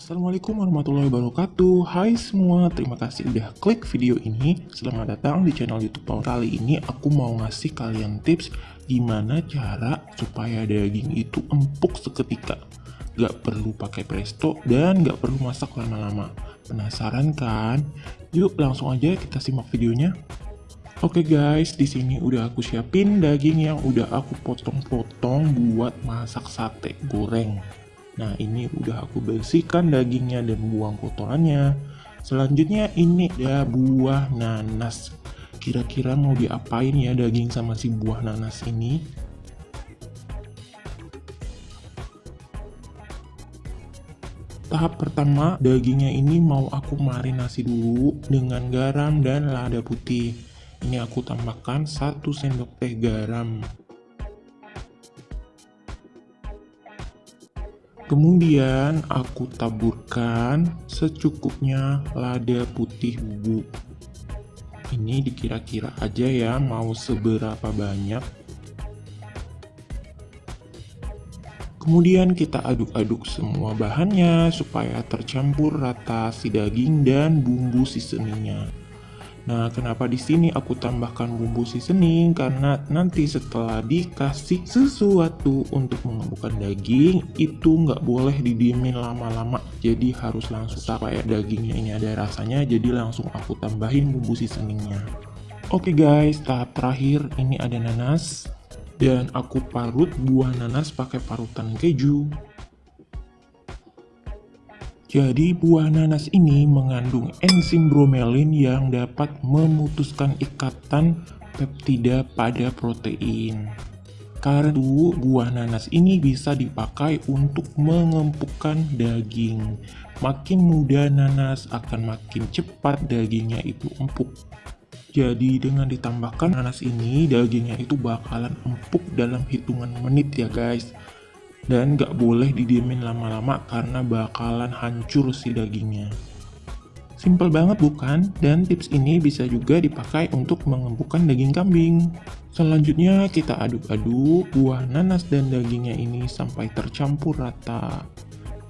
Assalamualaikum warahmatullahi wabarakatuh. Hai semua, terima kasih udah klik video ini. Selamat datang di channel youtube Paul Kali ini. Aku mau ngasih kalian tips Gimana cara supaya daging itu empuk seketika. Gak perlu pakai presto dan gak perlu masak lama-lama. Penasaran kan? Yuk langsung aja kita simak videonya. Oke guys, di sini udah aku siapin daging yang udah aku potong-potong buat masak sate goreng. Nah ini udah aku bersihkan dagingnya dan buang kotorannya. Selanjutnya ini ada buah nanas. Kira-kira mau diapain ya daging sama si buah nanas ini? Tahap pertama, dagingnya ini mau aku marinasi dulu dengan garam dan lada putih. Ini aku tambahkan 1 sendok teh garam. Kemudian aku taburkan secukupnya lada putih bubuk. Ini dikira-kira aja ya mau seberapa banyak. Kemudian kita aduk-aduk semua bahannya supaya tercampur rata si daging dan bumbu seasoningnya. Nah, kenapa di sini aku tambahkan bumbu seasoning? Karena nanti setelah dikasih sesuatu untuk mengembangkan daging, itu nggak boleh didiemin lama-lama. Jadi harus langsung supaya dagingnya ini ada rasanya, jadi langsung aku tambahin bumbu seasoningnya. Oke guys, tahap terakhir ini ada nanas. Dan aku parut buah nanas pakai parutan keju. Jadi buah nanas ini mengandung enzim bromelin yang dapat memutuskan ikatan peptida pada protein. Karena itu, buah nanas ini bisa dipakai untuk mengempukkan daging. Makin muda nanas akan makin cepat dagingnya itu empuk. Jadi dengan ditambahkan nanas ini, dagingnya itu bakalan empuk dalam hitungan menit ya guys dan gak boleh didiemin lama-lama karena bakalan hancur si dagingnya. Simple banget bukan? Dan tips ini bisa juga dipakai untuk mengempukkan daging kambing. Selanjutnya kita aduk-aduk buah nanas dan dagingnya ini sampai tercampur rata.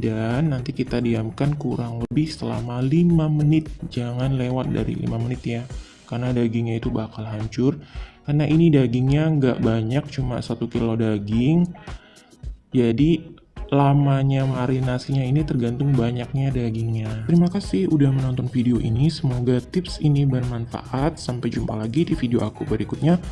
Dan nanti kita diamkan kurang lebih selama 5 menit. Jangan lewat dari 5 menit ya. Karena dagingnya itu bakal hancur. Karena ini dagingnya nggak banyak, cuma 1 kilo daging jadi lamanya marinasinya ini tergantung banyaknya dagingnya. Terima kasih udah menonton video ini, semoga tips ini bermanfaat. Sampai jumpa lagi di video aku berikutnya.